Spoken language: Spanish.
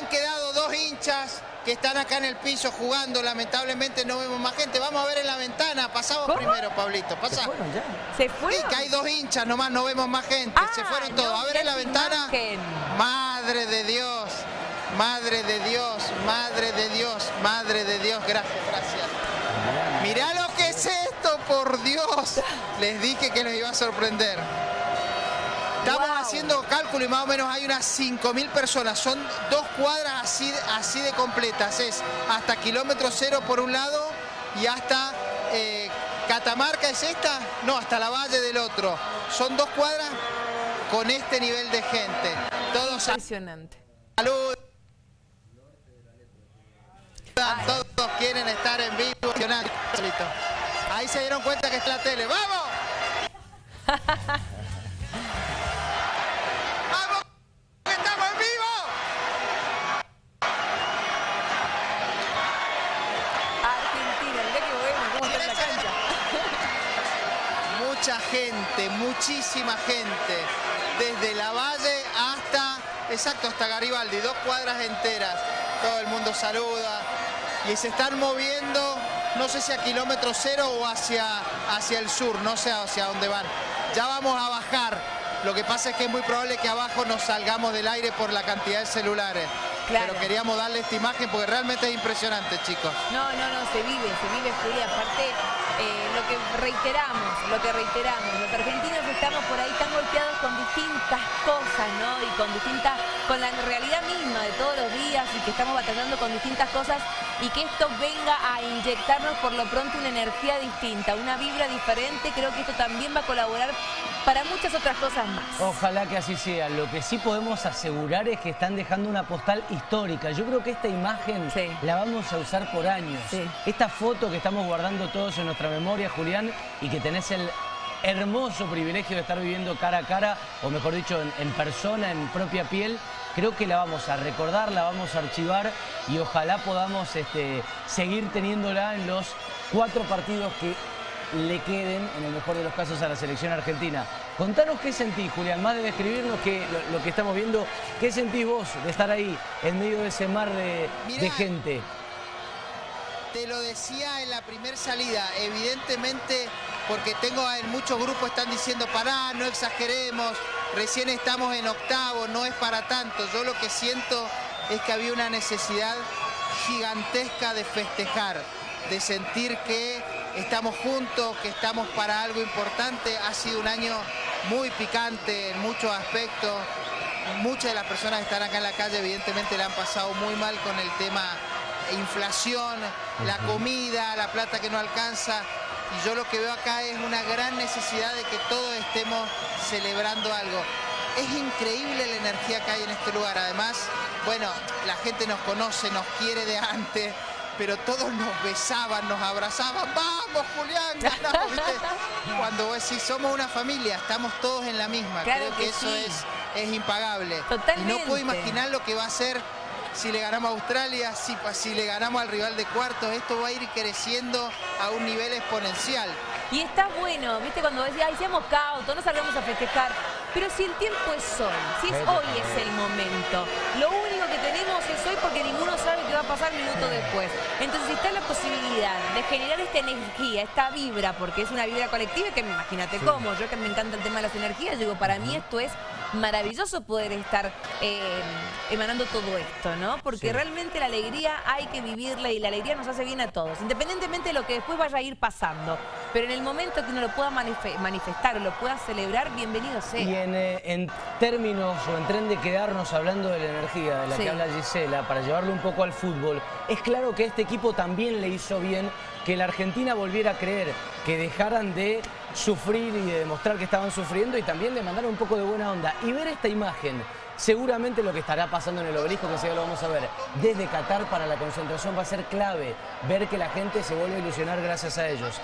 Han quedado dos hinchas que están acá en el piso jugando. Lamentablemente no vemos más gente. Vamos a ver en la ventana. Pasamos ¿Cómo? primero, Pablito. Pasa. ¿Se fueron ya? Que hay dos hinchas nomás, no vemos más gente. Se Ah, fueron todos. no, a ver en la ventana. imagen. Madre de Dios. Madre de Dios. Madre de Dios. Madre de Dios. Gracias, gracias. Mirá lo que es esto, por Dios. Les dije que los iba a sorprender. Estamos Wow. haciendo cálculo y más o menos hay unas 5.000 personas. Son dos cuadras así, así de completas. Es hasta kilómetro cero por un lado y hasta eh, Catamarca es esta. No, hasta la Valle del otro. Son dos cuadras con este nivel de gente. Todos Impresionante. saludan, todos quieren estar en vivo. Ahí se dieron cuenta que está la tele. ¡Vamos! Mucha gente, muchísima gente. Desde la Valle hasta, exacto, hasta Garibaldi, dos cuadras enteras. Todo el mundo saluda. Y se están moviendo, no sé si a kilómetro cero o hacia, hacia el sur, no sé hacia dónde van. Ya vamos a bajar. Lo que pasa es que es muy probable que abajo nos salgamos del aire por la cantidad de celulares. Claro. Pero queríamos darle esta imagen porque realmente es impresionante, chicos. No, no, no, se vive, se vive, Juli. Aparte, eh, lo que reiteramos, lo que reiteramos, los argentinos estamos por ahí tan golpeados con distintas cosas, ¿no? Y con distintas, con la realidad misma de todos los días y que estamos batallando con distintas cosas y que esto venga a inyectarnos por lo pronto una energía distinta, una vibra diferente, creo que esto también va a colaborar para muchas otras cosas más. Ojalá que así sea. Lo que sí podemos asegurar es que están dejando una postal histórica. Yo creo que esta imagen Sí. la vamos a usar por años. Sí. Esta foto que estamos guardando todos en nuestra memoria, Julián, y que tenés el hermoso privilegio de estar viviendo cara a cara, o mejor dicho, en, en persona, en propia piel, creo que la vamos a recordar, la vamos a archivar y ojalá podamos este, seguir teniéndola en los cuatro partidos que le queden, en el mejor de los casos, a la selección argentina. Contanos qué sentís, Julián, más de describirnos que, lo, lo que estamos viendo, ¿qué sentís vos de estar ahí en medio de ese mar de, Mirá. de gente? Te lo decía en la primer salida, evidentemente, porque tengo en muchos grupos están diciendo, pará, no exageremos, recién estamos en octavo, no es para tanto. Yo lo que siento es que había una necesidad gigantesca de festejar, de sentir que estamos juntos, que estamos para algo importante. Ha sido un año muy picante en muchos aspectos. Muchas de las personas que están acá en la calle evidentemente la han pasado muy mal con el tema inflación, la comida, la plata que no alcanza. Y yo lo que veo acá es una gran necesidad de que todos estemos celebrando algo. Es increíble la energía que hay en este lugar. Además, bueno, la gente nos conoce, nos quiere de antes, pero todos nos besaban, nos abrazaban. ¡Vamos, Julián! ganamos", ¿viste? Cuando vos decís, somos una familia, estamos todos en la misma. Claro Creo que, que eso sí. es, es impagable. Y no Totalmente. puedo imaginar lo que va a ser si le ganamos a Australia, si, si le ganamos al rival de cuartos. Esto va a ir creciendo a un nivel exponencial. Y está bueno, ¿viste? Cuando decís, ay, seamos cautos, no salgamos a festejar. Pero si el tiempo es hoy, si es hoy totalmente. es el momento, lo único que tenemos es hoy porque ninguno va a pasar minuto después. Entonces, si está la posibilidad de generar esta energía, esta vibra, porque es una vibra colectiva, que imagínate cómo, yo que me encanta el tema de las energías, digo, para mí esto es maravilloso poder estar eh, emanando todo esto, ¿no? Porque Sí. realmente la alegría hay que vivirla y la alegría nos hace bien a todos, independientemente de lo que después vaya a ir pasando. Pero en el momento que uno lo pueda manife- manifestar o lo pueda celebrar, bienvenido sea. Y en, eh, en términos o en tren de quedarnos hablando de la energía de la Sí. que habla Gisela, para llevarlo un poco al fútbol, es claro que este equipo también le hizo bien que la Argentina volviera a creer, que dejaran de sufrir y de demostrar que estaban sufriendo y también de mandar un poco de buena onda. Y ver esta imagen, seguramente lo que estará pasando en el obelisco, que enseguida lo vamos a ver, desde Qatar para la concentración va a ser clave, ver que la gente se vuelve a ilusionar gracias a ellos.